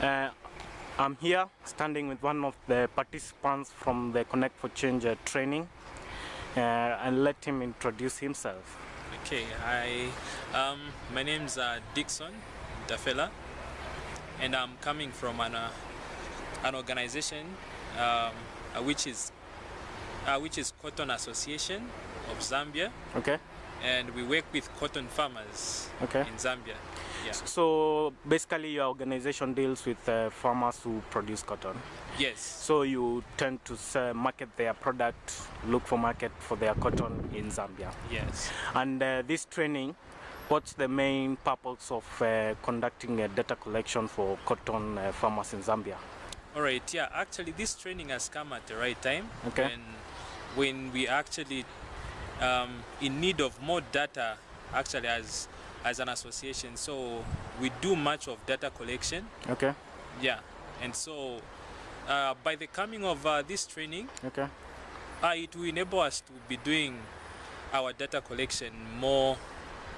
Uh, I'm here standing with one of the participants from the Connect for Change uh, training uh, and let him introduce himself. Okay, hi. Um, my name's uh, Dixon Dafela, and I'm coming from an, uh, an organization um, uh, which is uh, which is Cotton Association of Zambia, Okay? and we work with cotton farmers Okay. in Zambia. Yeah. So basically your organization deals with uh, farmers who produce cotton. Yes. So you tend to sell, market their product, look for market for their cotton in Zambia. Yes. And uh, this training, what's the main purpose of uh, conducting a data collection for cotton uh, farmers in Zambia? All right. Yeah. Actually, this training has come at the right time. Okay. When, when we actually um, in need of more data, actually as as an association. So we do much of data collection. Okay, Yeah. And so uh, by the coming of uh, this training, okay, uh, it will enable us to be doing our data collection more,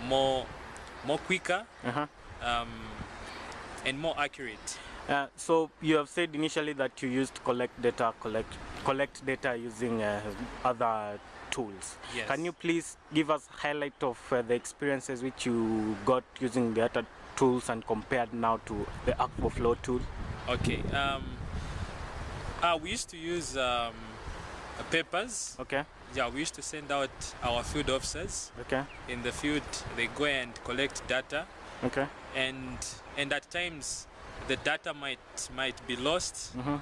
more, more quicker uh-huh. um, and more accurate. Uh, so you have said initially that you used to collect data, collect collect data using uh, other tools. Yes. Can you please give us a highlight of uh, the experiences which you got using the other tools and compared now to the Akvo Flow tool? Okay. Um, uh, we used to use um, uh, papers. Okay, Yeah, we used to send out our field officers okay, in the field. They go and collect data, okay. And and at times the data might might be lost. Mm-hmm.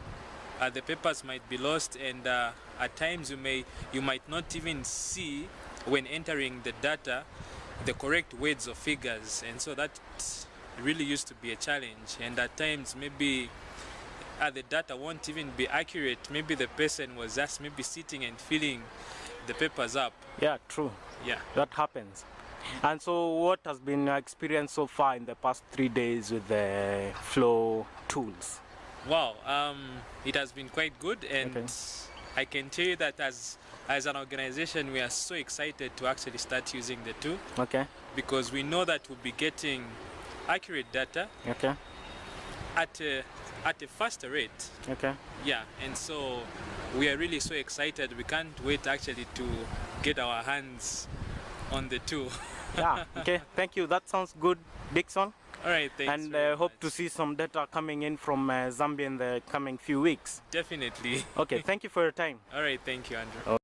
Uh, the papers might be lost, and uh, at times you may you might not even see when entering the data the correct words or figures, and so that really used to be a challenge. And at times maybe uh, the data won't even be accurate. Maybe the person was just maybe sitting and filling the papers up. Yeah, true. Yeah. That happens. And so, what has been your experience so far in the past three days with the Flow tools? Wow, um, it has been quite good, and Okay. I can tell you that as as an organization, we are so excited to actually start using the tool Okay, because we know that we'll be getting accurate data okay, at a, at a faster rate. okay. Yeah, and so we are really so excited. We can't wait actually to get our hands on the tool. Yeah, okay. Thank you. That sounds good, Dixon. All right, thanks. and uh, hope to see some data coming in from uh, Zambia in the coming few weeks. Definitely. Okay, thank you for your time. All right, thank you, Andrew.